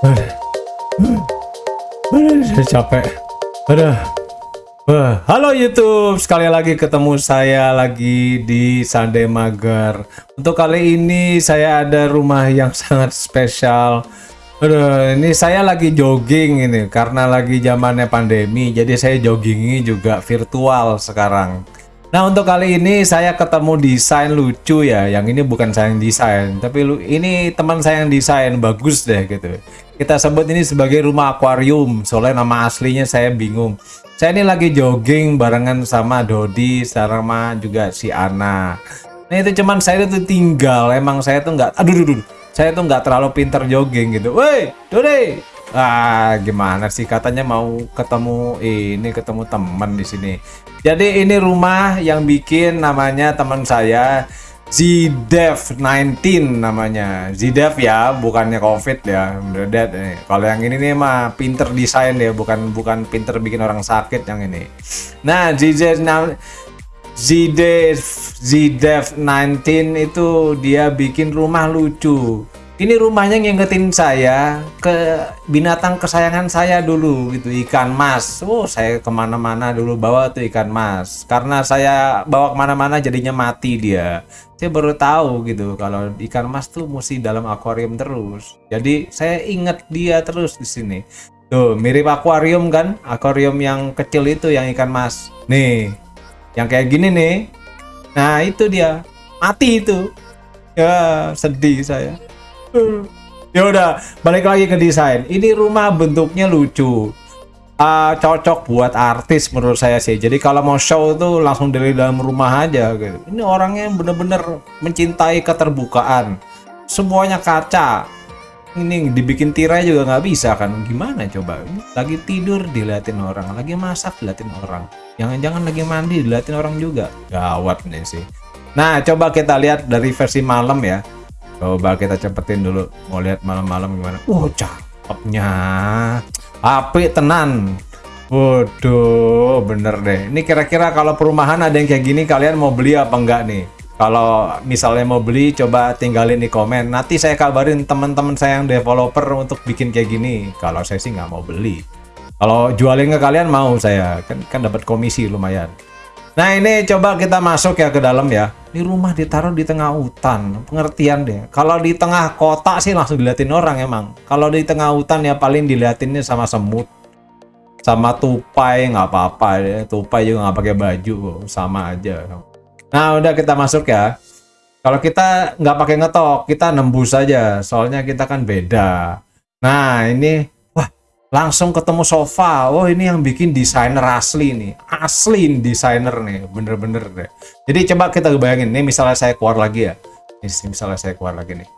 Aduh, saya capek. Aduh. Wah, halo YouTube, sekali lagi ketemu saya lagi di Sunday Mager. Untuk kali ini saya ada rumah yang sangat spesial. Aduh, ini saya lagi jogging ini karena lagi zamannya pandemi, jadi saya joggingnya juga virtual sekarang. Nah untuk kali ini saya ketemu desain lucu ya Yang ini bukan saya yang desain Tapi ini teman saya yang desain Bagus deh gitu Kita sebut ini sebagai rumah akuarium. Soalnya nama aslinya saya bingung. Saya ini lagi jogging barengan sama Dodi Sama juga si Ana. Nah itu cuman saya itu tinggal. Emang saya tuh nggak Aduh, aduh, aduh. Saya tuh nggak terlalu pinter jogging gitu. Woi Dodi! Ah, gimana sih? Katanya mau ketemu ini ketemu teman di sini. Jadi ini rumah yang bikin namanya teman saya Zidev 19 namanya. Zidev ya, bukannya Covid ya. Beredet nih. Kalau yang ini nih mah pinter desain ya, bukan bukan pinter bikin orang sakit yang ini. Nah, Zidev Zidev Zidev 19 itu dia bikin rumah lucu ini rumahnya ngingetin saya ke binatang kesayangan saya dulu gitu ikan mas. Oh saya ke mana-mana dulu bawa tuh ikan mas. Karena saya bawa ke mana-mana jadinya mati dia. Saya baru tahu gitu kalau ikan mas tuh mesti dalam akuarium terus. Jadi saya inget dia terus di sini. Tuh mirip akuarium kan? Akuarium yang kecil itu yang ikan mas. Nih yang kayak gini nih. Nah itu dia. Mati itu. Ya sedih saya ya udah balik lagi ke desain. Ini rumah bentuknya lucu. Uh, cocok buat artis menurut saya sih. Jadi kalau mau show tuh langsung dari dalam rumah aja gitu. Ini orangnya bener-bener mencintai keterbukaan. Semuanya kaca. Ini dibikin tirai juga nggak bisa kan? Gimana coba? Lagi tidur diliatin orang lagi masak diliatin orang. Jangan-jangan lagi mandi diliatin orang juga. Gawat nih sih. Nah coba kita lihat dari versi malam ya Coba kita cepetin dulu. Mau lihat malam-malam gimana. Oh, cakepnya. Api tenan. Waduh, bener deh. Ini kira-kira kalau perumahan ada yang kayak gini, kalian mau beli apa enggak nih? Kalau misalnya mau beli, coba tinggalin di komen. Nanti saya kabarin teman-teman saya yang developer untuk bikin kayak gini. Kalau saya sih nggak mau beli. Kalau jualin ke kalian mau saya, kan kan dapat komisi lumayan. Nah ini coba kita masuk ya ke dalam ya. Ini rumah ditaruh di tengah hutan, pengertian deh. Kalau di tengah kota sih langsung diliatin orang emang. Kalau di tengah hutan ya paling diliatinnya sama semut, sama tupai nggak apa-apa ya. Tupai juga nggak pakai baju, sama aja. Nah udah kita masuk ya. Kalau kita nggak pakai ngetok, kita nembus saja. Soalnya kita kan beda. Nah ini langsung ketemu sofa. Oh ini yang bikin desainer asli nih. Asli desainer nih. Bener-bener deh. Jadi coba kita bayangin nih misalnya saya keluar lagi ya. Ini misalnya saya keluar lagi nih.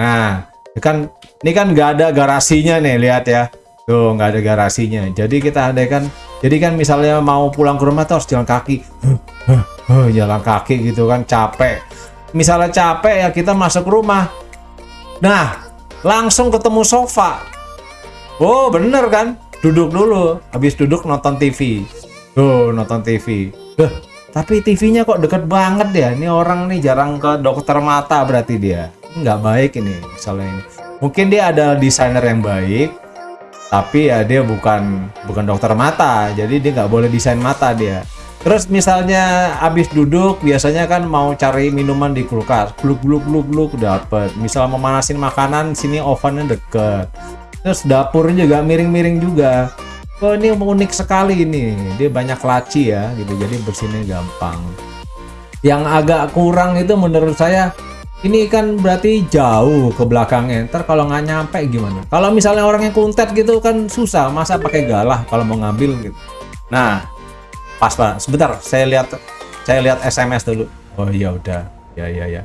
Nah ini kan ini kan nggak ada garasinya nih lihat ya. Tuh nggak ada garasinya. Jadi kita ada kan jadi kan misalnya mau pulang ke rumah tuh harus jalan kaki. Jalan kaki gitu kan capek. Misalnya capek ya kita masuk rumah. Nah langsung ketemu sofa Oh bener kan? Duduk dulu, habis duduk nonton TV. Tuh nonton TV. Duh, tapi TV-nya kok deket banget ya. Ini orang nih jarang ke dokter mata berarti dia. Nggak baik ini misalnya ini. Mungkin dia ada desainer yang baik, tapi ya dia bukan bukan dokter mata. Jadi dia nggak boleh desain mata dia. Terus misalnya habis duduk biasanya kan mau cari minuman di kulkas, gluk gluk gluk gluk dapet. Misal memanasin makanan sini ovennya deket terus dapur juga miring-miring juga. Oh ini unik sekali ini. Dia banyak laci ya gitu. Jadi bersihnya gampang. Yang agak kurang itu menurut saya ini kan berarti jauh ke belakangnya. Ntar kalau nggak nyampe gimana? Kalau misalnya orangnya kuntet gitu kan susah. Masa pakai galah kalau mau ngambil gitu? Nah pas pak sebentar saya lihat saya lihat SMS dulu. Oh iya udah. Ya ya ya.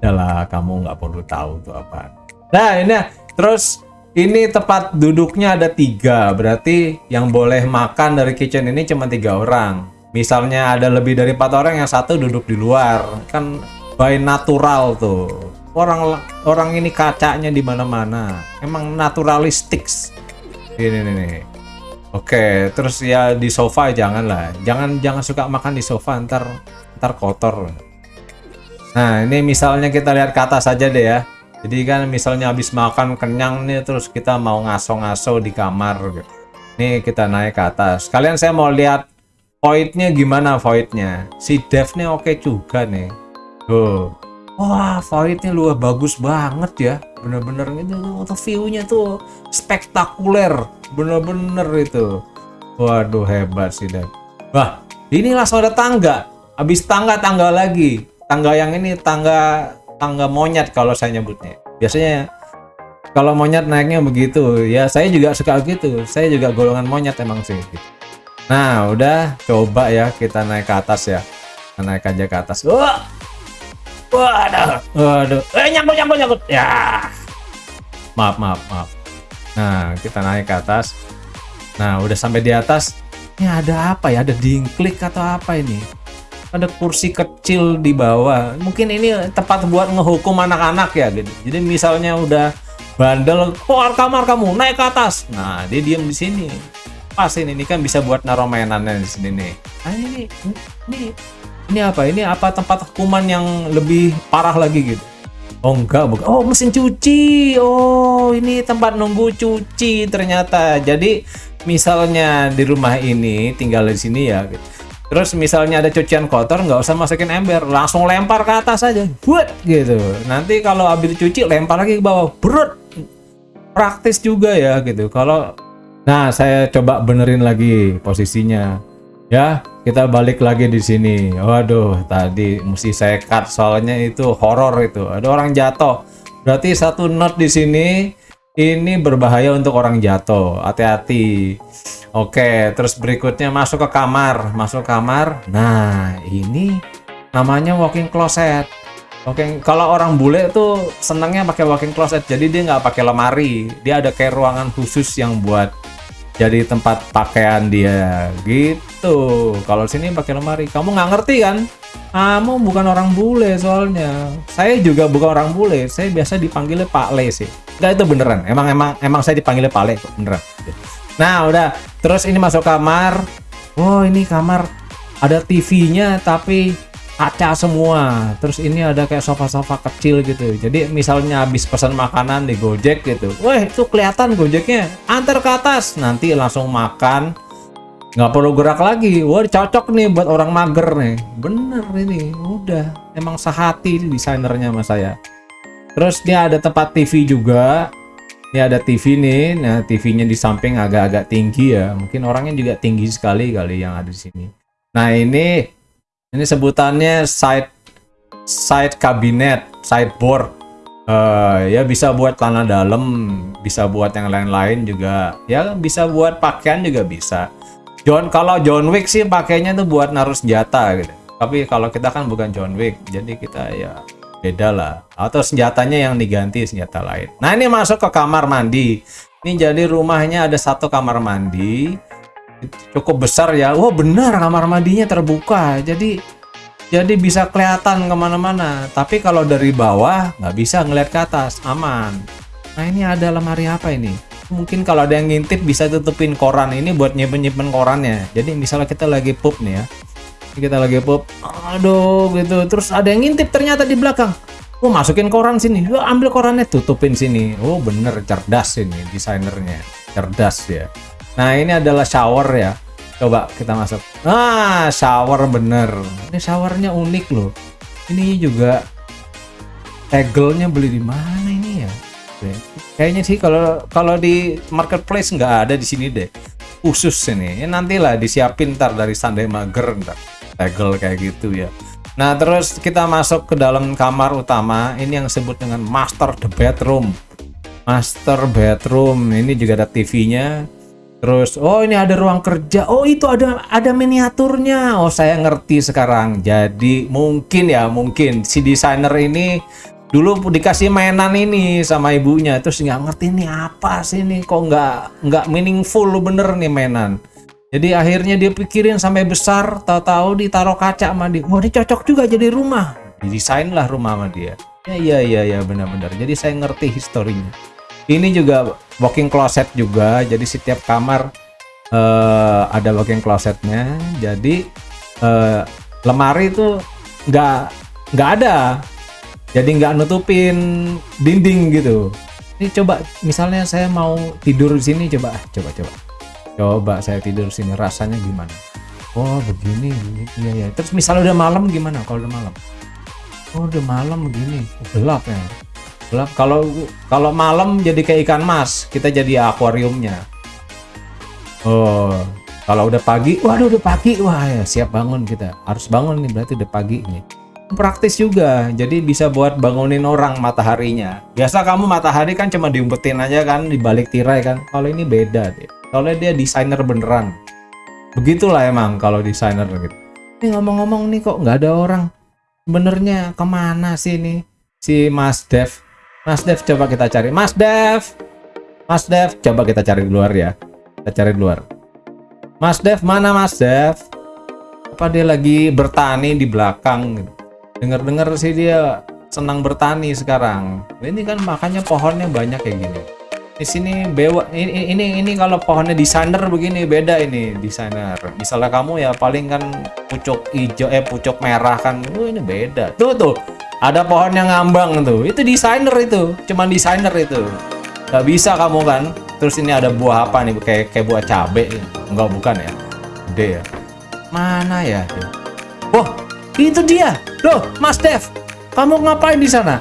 Yalah kamu nggak perlu tahu tuh apa nah ini. Terus ini tempat duduknya ada tiga, berarti yang boleh makan dari kitchen ini cuma tiga orang. Misalnya ada lebih dari empat orang, yang satu duduk di luar, kan by natural tuh. Orang orang ini kacanya di mana-mana, emang naturalistik. Ini nih. Oke, terus ya di sofa jangan lah, jangan jangan suka makan di sofa, ntar ntar kotor. Nah ini misalnya kita lihat ke atas saja deh ya. Jadi kan misalnya habis makan kenyang nih terus kita mau ngaso-ngaso di kamar gitu. Nih kita naik ke atas. Kalian saya mau lihat voidnya gimana voidnya. Si Dev nih oke juga nih. Tuh. Wah, voidnya luar bagus banget ya. Bener-bener itu tuh view-nya tuh spektakuler. Bener-bener itu. Waduh hebat sih Dev. Wah, ini langsung tangga. Habis tangga tangga lagi. Tangga yang ini tangga tangga monyet kalau saya nyebutnya. Biasanya kalau monyet naiknya begitu. Ya saya juga suka gitu. Saya juga golongan monyet emang sih. Nah, udah coba ya kita naik ke atas ya. Kita naik aja ke atas. Wah. Waduh. Waduh. Eh nyangkut nyangkut nyangkut. Ya. Maaf, maaf, maaf. Nah, kita naik ke atas. Nah, udah sampai di atas. Ini ada apa ya? Ada dingklik atau apa ini? Ada kursi kecil di bawah. Mungkin ini tempat buat ngehukum anak-anak ya gitu. Jadi misalnya udah bandel, keluar kamar kamu, naik ke atas. Nah, dia diem di sini. Pas ini, ini kan bisa buat naruh mainannya di sini nih. Nah, ini ini ini apa? Ini apa tempat hukuman yang lebih parah lagi gitu? Oh enggak, bukan. Oh mesin cuci. Oh ini tempat nunggu cuci ternyata. Jadi misalnya di rumah ini tinggal di sini ya. Gitu Terus misalnya ada cucian kotor, nggak usah masukin ember, langsung lempar ke atas aja, buat gitu. Nanti kalau habis cuci lempar lagi ke bawah, berut. Praktis juga ya gitu. Kalau nah saya coba benerin lagi posisinya, ya kita balik lagi di sini. Waduh, tadi mesti saya cut soalnya itu horor itu. Ada orang jatuh. Berarti satu not di sini ini berbahaya untuk orang jatuh. Hati-hati. Oke, terus berikutnya masuk ke kamar, masuk kamar. Nah, ini namanya walking closet. Oke, kalau orang bule tuh senangnya pakai walking closet, jadi dia nggak pakai lemari, dia ada kayak ruangan khusus yang buat jadi tempat pakaian dia, gitu. Kalau sini pakai lemari, kamu nggak ngerti kan? Kamu bukan orang bule soalnya. Saya juga bukan orang bule, saya biasa dipanggilnya Pak Le sih. Nggak itu beneran, emang emang emang saya dipanggilnya Pak Le, beneran. Nah, udah. Terus ini masuk kamar. Oh, ini kamar ada TV-nya tapi kaca semua. Terus ini ada kayak sofa-sofa kecil gitu. Jadi misalnya habis pesan makanan di Gojek gitu. Wah, itu kelihatan Gojeknya. Antar ke atas, nanti langsung makan. Nggak perlu gerak lagi. Wah, cocok nih buat orang mager nih. Bener ini, udah. Emang sehati desainernya sama saya. Terus dia ada tempat TV juga ini ada TV nih, nah TV-nya di samping agak-agak tinggi ya. Mungkin orangnya juga tinggi sekali kali yang ada di sini. Nah ini, ini sebutannya side side cabinet, sideboard. Uh, ya bisa buat tanah dalam, bisa buat yang lain-lain juga. Ya bisa buat pakaian juga bisa. John kalau John Wick sih pakainya tuh buat naruh senjata gitu. Tapi kalau kita kan bukan John Wick, jadi kita ya beda lah. Atau senjatanya yang diganti senjata lain. Nah ini masuk ke kamar mandi. Ini jadi rumahnya ada satu kamar mandi. Cukup besar ya. Wah benar kamar mandinya terbuka. Jadi jadi bisa kelihatan ke mana-mana. Tapi kalau dari bawah nggak bisa ngeliat ke atas. Aman. Nah ini ada lemari apa ini mungkin kalau ada yang ngintip bisa tutupin koran ini buat nyimpen-nyimpen korannya jadi misalnya kita lagi pup nih ya kita lagi pop aduh gitu terus ada yang ngintip ternyata di belakang Oh masukin koran sini, oh, ambil korannya tutupin sini. Oh bener cerdas ini desainernya, cerdas ya. Nah ini adalah shower ya. Coba kita masuk. Nah shower bener. Ini showernya unik loh. Ini juga tegelnya beli di mana ini ya? Kayaknya sih kalau kalau di marketplace nggak ada di sini deh. Khusus ini. Ya, nantilah disiapin ntar dari Sunday Mager ntar. Tegel kayak gitu ya. Nah terus kita masuk ke dalam kamar utama. Ini yang disebut dengan master the bedroom. Master bedroom. Ini juga ada TV-nya terus oh ini ada ruang kerja. Oh itu ada ada miniaturnya. Oh saya ngerti sekarang. Jadi mungkin ya mungkin si desainer ini dulu dikasih mainan ini sama ibunya terus nggak ngerti ini apa sih ini kok nggak nggak meaningful bener nih mainan jadi akhirnya dia pikirin sampai besar, tahu-tahu ditaruh kaca sama dia. Wah, ini cocok juga jadi rumah. Didesain lah rumah sama dia. Ya iya iya ya benar-benar. Jadi saya ngerti historinya. Ini juga walking closet juga. Jadi setiap kamar uh, ada walking closetnya. Jadi uh, lemari itu nggak nggak ada. Jadi nggak nutupin dinding gitu. Ini coba misalnya saya mau tidur di sini coba ah, coba coba. Coba saya tidur sini rasanya gimana? Oh begini iya ya terus misalnya udah malam gimana kalau udah malam? Oh udah malam begini. Gelap ya. Gelap. Kalau kalau malam jadi kayak ikan mas kita jadi akuariumnya. Oh kalau udah pagi waduh udah pagi. Wah ya siap bangun kita. Harus bangun nih berarti udah pagi nih praktis juga. Jadi bisa buat bangunin orang mataharinya. Biasa kamu matahari kan cuma diumpetin aja kan di balik tirai kan. Kalau ini beda deh. Soalnya dia desainer beneran. Begitulah emang kalau desainer gitu. Ini ngomong-ngomong nih kok nggak ada orang? Benernya ke mana sih ini? Si Mas Dev. Mas Dev coba kita cari. Mas Dev! Mas Dev coba kita cari di luar ya. Kita cari di luar. Mas Dev mana Mas Dev? Apa dia lagi bertani di belakang gitu dengar-dengar sih dia senang bertani sekarang. Ini kan makanya pohonnya banyak kayak gini. Di sini bewa ini ini ini kalau pohonnya desainer begini beda ini desainer. Misalnya kamu ya paling kan pucuk hijau eh pucuk merah kan oh, ini beda. Tuh tuh ada pohon yang ngambang tuh. Itu desainer itu cuman desainer itu. Nggak bisa kamu kan. Terus ini ada buah apa nih kayak kayak buah cabe. Enggak bukan ya? Gede ya. Mana ya itu dia Loh, Mas Dev, kamu ngapain di sana?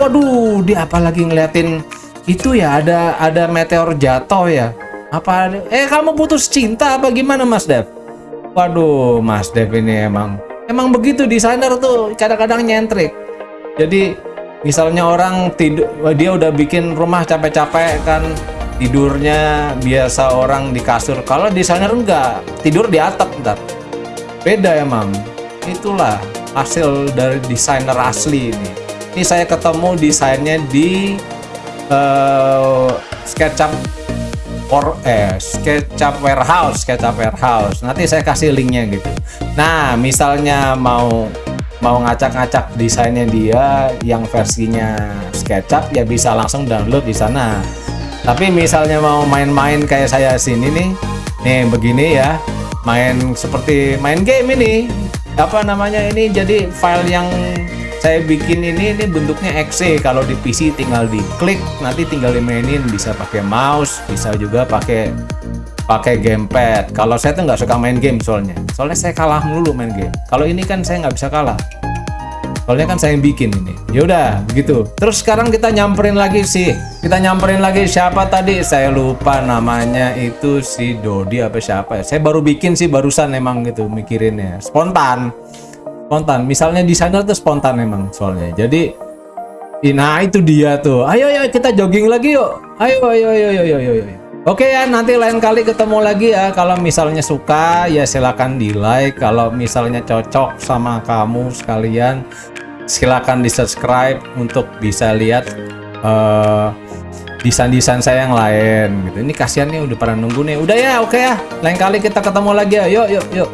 Waduh, dia apalagi ngeliatin itu ya ada ada meteor jatuh ya. Apa eh kamu putus cinta apa gimana Mas Dev? Waduh, Mas Dev ini emang emang begitu desainer tuh kadang-kadang nyentrik. Jadi misalnya orang tidur dia udah bikin rumah capek-capek kan tidurnya biasa orang di kasur kalau desainer enggak tidur di atap ntar beda emang itulah hasil dari desainer asli ini. Ini saya ketemu desainnya di uh, SketchUp or eh SketchUp Warehouse, SketchUp Warehouse. Nanti saya kasih linknya gitu. Nah, misalnya mau mau ngacak-ngacak desainnya dia yang versinya SketchUp ya bisa langsung download di sana. Tapi misalnya mau main-main kayak saya sini nih, nih begini ya, main seperti main game ini, apa namanya ini jadi file yang saya bikin ini ini bentuknya exe kalau di PC tinggal diklik nanti tinggal dimainin. Bisa pakai mouse bisa juga pakai pakai gamepad. Kalau saya tuh nggak suka main game soalnya. Soalnya saya kalah mulu main game. Kalau ini kan saya nggak bisa kalah soalnya kan saya yang bikin ini. Yaudah begitu terus sekarang kita nyamperin lagi sih kita nyamperin lagi siapa tadi? Saya lupa namanya itu si Dodi apa siapa ya? Saya baru bikin sih barusan emang gitu mikirinnya. Spontan. Spontan. Misalnya desainer tuh spontan emang soalnya. Jadi nah itu dia tuh. Ayo ayo kita jogging lagi yuk. Ayo ayo ayo ayo ayo, ayo. Oke ya, nanti lain kali ketemu lagi ya. Kalau misalnya suka, ya silahkan di like. Kalau misalnya cocok sama kamu sekalian, silakan di subscribe untuk bisa lihat uh, desain-desain saya yang lain gitu. Ini kasihan nih udah pada nunggu nih. Udah ya, oke ya. Lain kali kita ketemu lagi ya. Yuk, yuk, yuk.